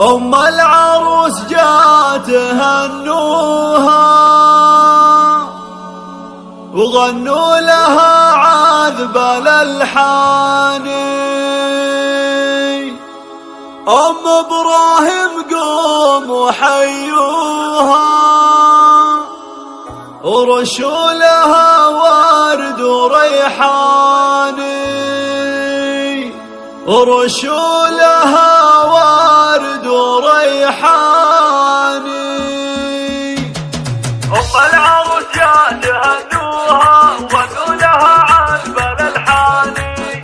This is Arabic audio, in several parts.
أم العروس جات هنوها وغنوا لها عذب الألحان. أم إبراهيم قوم وحيوها ورشوا لها ورد وريحان ورشوا لها وريحاني أم العروس يا تهنوها وغنوا لها عذب الألحاني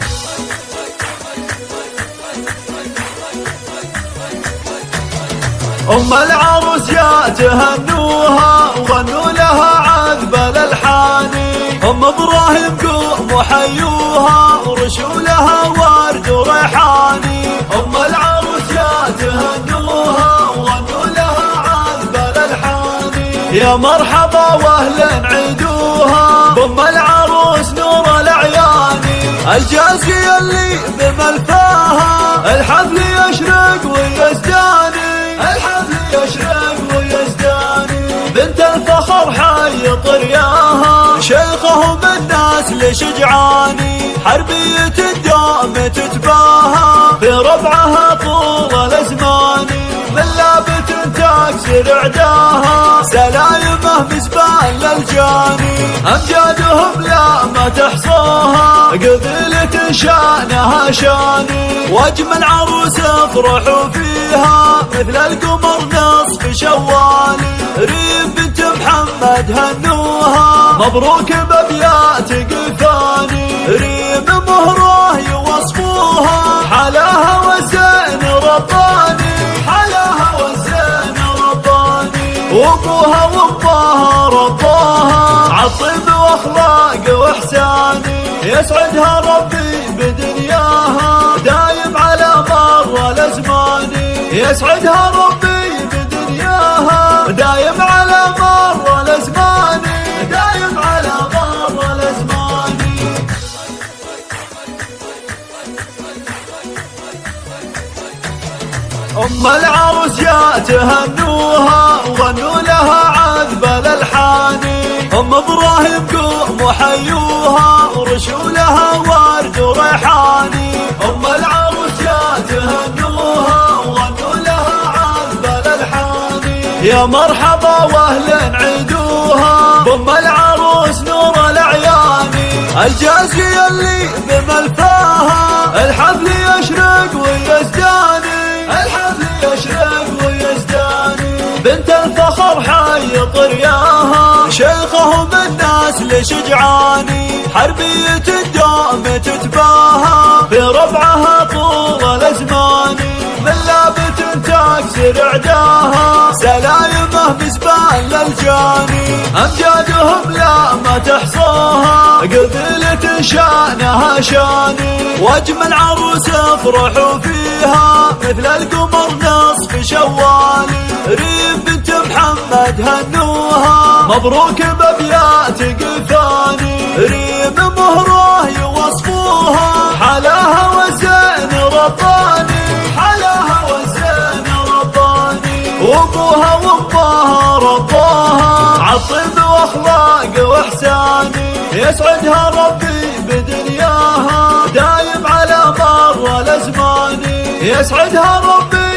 أم العروس يا تهنوها وغنوا لها عذب الألحان أم إبراهيم يا مرحبا وأهلا عيدوها بأم العروس نور الأعياني الجازية اللي بملفاها. الحفل يشرق ويزداني. الحفل يشرق ويزداني. بنت الفخر حي طرياها. شيخهم الناس لشجعاني حربية الدوم تتباهى. في ربعها طول الازمان من لابت تكسر عداها سلايمه بزبال للجاني. أمجادهم لا ما تحصاها قبيلة شأنها شاني. واجمل عروس افرحوا فيها. مثل القمر نصف شوالي. ريم بنت محمد هنوها. مبروك بابيات قفاني وامها رباها عالطيب واخلاق واحساني يسعدها ربي بدنياها دايم على مر الازمان يسعدها ربي أم العروس يا تهنوها وغنوا لها عذب الألحان. أم إبراهيم قوم وحيوها ورشوا لها ورد وريحاني أم العروس يا تهنوها وغنوا لها عذب الألحان. يا مرحبا وأهلا عيدوها. بأم العروس نور الأعياني الجازية اللي بملفاها. الحفل يشرق ويزداني طرياها شيخهم الناس لشجعاني حربية الدوم تتباهى في ربعها طول الازمان من لابت تكسر عداها سلايمه بزبال للجاني. أمجادهم لا ما تحصاها قبيلة شأنها شاني. واجمل عروس افرحوا فيها مثل القمر نصف شوالي. ريم بنت محمد هنوها مبروك بابيات قفاني ريم مهره يوصفوها حلاها والزين رباني حلاها والزين رباني. وابوها وامها رباها عالطيب وأخلاق وإحساني. يسعدها ربي بدنياها. دايم على مر الازمان يسعدها ربي